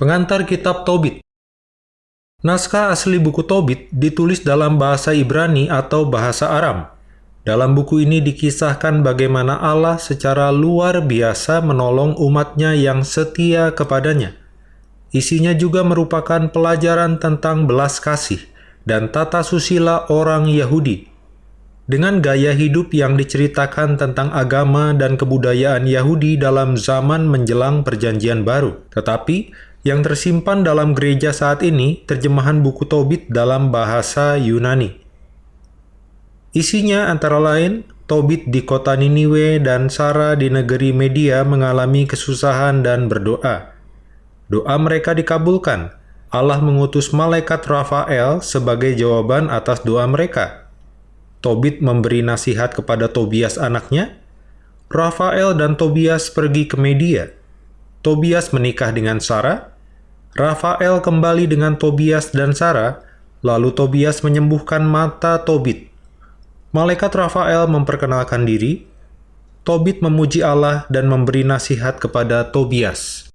Pengantar Kitab Tobit Naskah asli buku Tobit ditulis dalam bahasa Ibrani atau bahasa Aram. Dalam buku ini dikisahkan bagaimana Allah secara luar biasa menolong umatnya yang setia kepadanya. Isinya juga merupakan pelajaran tentang belas kasih dan tata susila orang Yahudi. Dengan gaya hidup yang diceritakan tentang agama dan kebudayaan Yahudi dalam zaman menjelang perjanjian baru. Tetapi, yang tersimpan dalam gereja saat ini terjemahan buku Tobit dalam bahasa Yunani. Isinya antara lain, Tobit di kota Niniwe dan Sarah di negeri Media mengalami kesusahan dan berdoa. Doa mereka dikabulkan. Allah mengutus malaikat Rafael sebagai jawaban atas doa mereka. Tobit memberi nasihat kepada Tobias anaknya. Rafael dan Tobias pergi ke Media. Tobias menikah dengan Sarah, Rafael kembali dengan Tobias dan Sarah, lalu Tobias menyembuhkan mata Tobit. Malaikat Rafael memperkenalkan diri, Tobit memuji Allah dan memberi nasihat kepada Tobias.